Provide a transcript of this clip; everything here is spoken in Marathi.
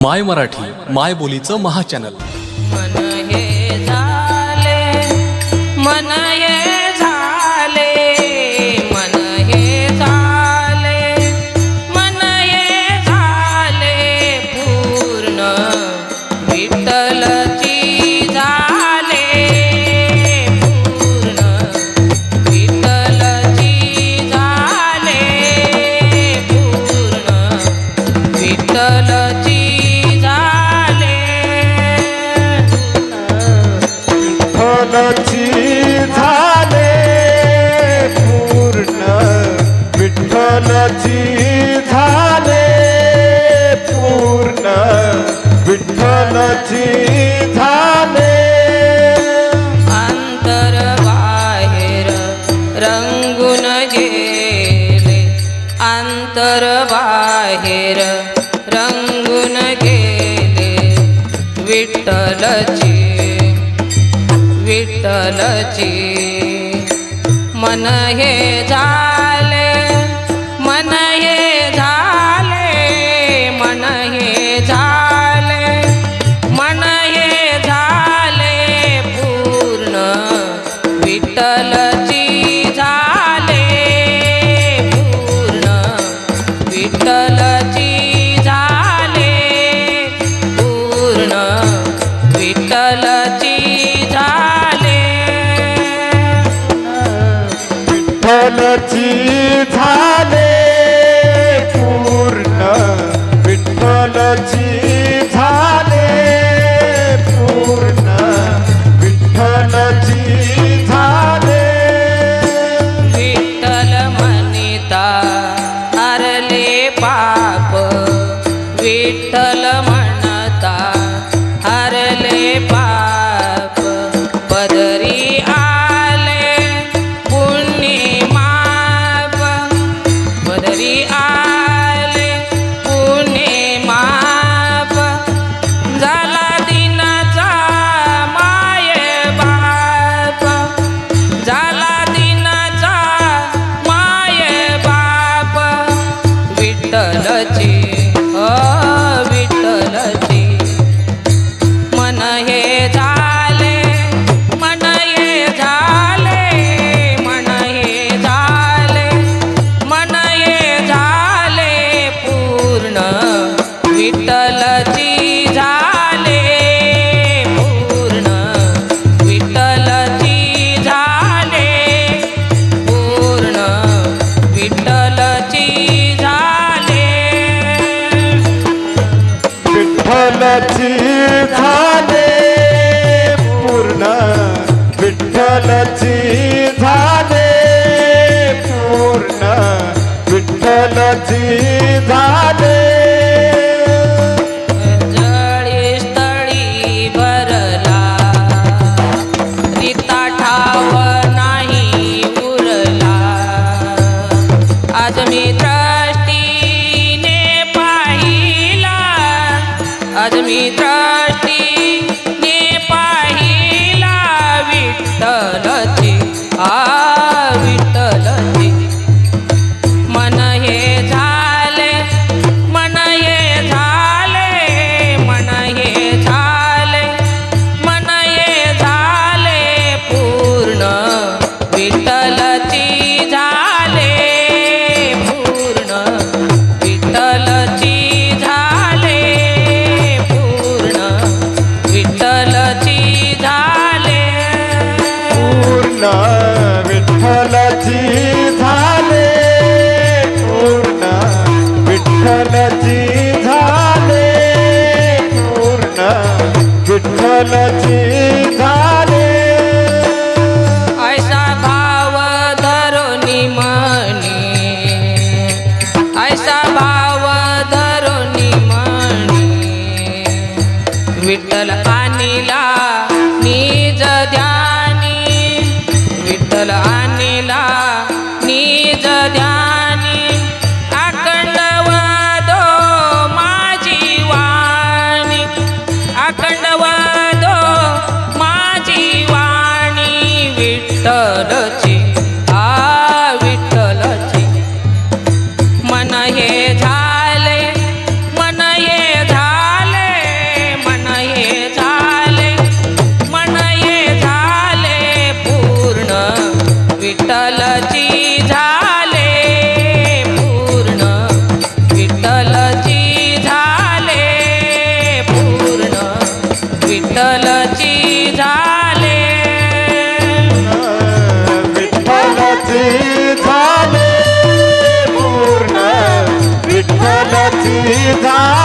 माय मराठी माय बोलीचं महाचॅनल विठ्ठलची झाले पूर्ण विठ्ठलची झाले पूर्ण विठ्ठलची झाले. अंतर बाहेर रंगून गेले. अंतर बाहेर रंगून गेले. विठ्ठलची विठ्ठलची. मन हे झाले मन हे झाले मन हे झाले मन हे झाले पूर्ण विठ्ठलची झाले पूर्ण विठ्ठलची विठ्ठलची झाले पूर्ण विठ्ठलची. high. विठ्ठलची झाले पूर्ण विठ्ठलची झाले. जळी विठ्ठलची झाले पूर्ण विठ्ठलची झाले. ऐसा भाव धरोनी मणी ऐसा भाव धरोनी मणी विठ्ठल विठ्ठलची झाले पूर्ण. विठ्ठलची झाले पूर्ण. विठ्ठलची झाले. विठ्ठलची झाले पूर्ण. विठ्ठलची झाले